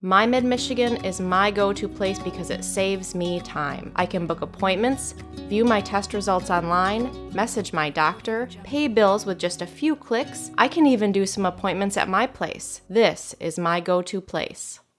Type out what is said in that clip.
My Michigan is my go to place because it saves me time. I can book appointments, view my test results online, message my doctor, pay bills with just a few clicks. I can even do some appointments at my place. This is my go to place.